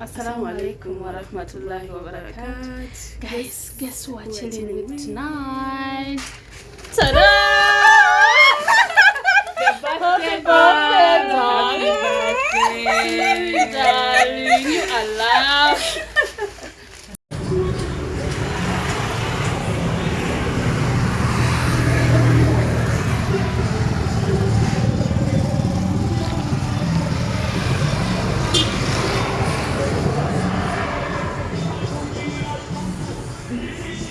Assalamu alaikum wa rahmatullahi wa barakatuh. Guys, guess who are chilling with tonight? Ta-da! Happy birthday, darling. Darling, you are loved.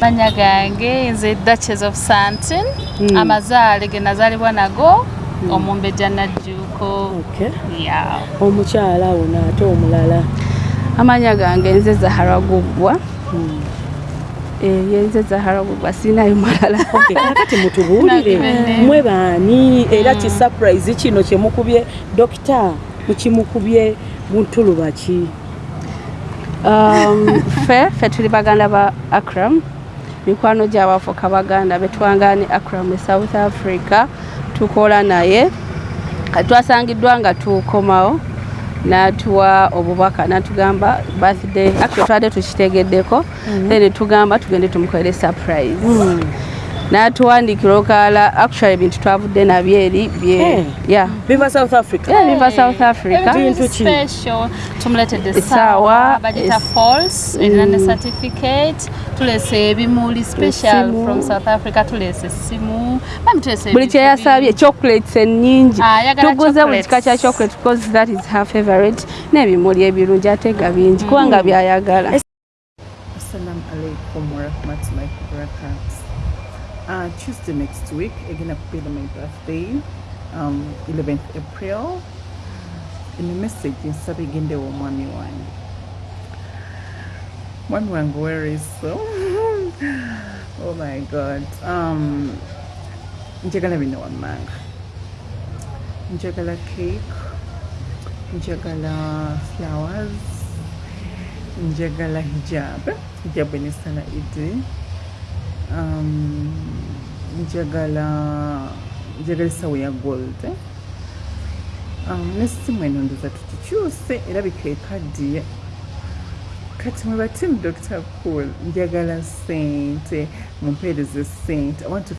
Manya gange nze duchess of santin Mm. amazaale ge nazaalibwa nago omumbejja najjuuko Okay. yeah. Omukyala ono ate omulala. amanya gange nze zahara guggwa ye nze zahara guggwa siinayo malala Okay, kakati mutubuulire. Nakibende. mwe baani? Era ki surprise kino kye mukubye? Dokita mukimukubye buntuluba ki? Um, ffe ffe tuli baganda ba akram mikwano gy'abafuka baganda betwangani akram e south africa tukola naye. Twasangiddwa nga tukomawo n'atuwa obubaka n'atugamba birthday. Actually twadde tukitegeddeko then tugamba tugende tumukolere surprise n'atuwandiikira okaala actually ebintu twavudde nabyo eri Eh. yeah. biva south africa. Yeah, biva south africa. Everything Bintu is ki? special. Tumuletedde Essaawa, essaawa bagita es- false erina ne certificate. Tuleese ebimuli special from south africa bami tuleese buli kyeyasabye chocolates ennyingi. Ah, tuguze buli kika kya chocolate because that is her favorite. N'ebimuli ebirungi ate nga bingi kubanga byayagala. Assalamu alaikum warahmatullahi wabarakatuh. Uh, Tuesday next week, again, I'll be my birthday, um, 11th April. In the message, in Sabiginde wa mwami wange. Mwami wange, where is so? oh my God. Um, njagala bino wammanga. Njagala cake. Njagala flowers. njagala hijab hijab enesala idi njagala njagala esawo ya gold. Um, nesimu eno ndoza tukikyuse erabika ekaddiye kati mwe batimu dr cool njagala sente mumpeereze sente i want to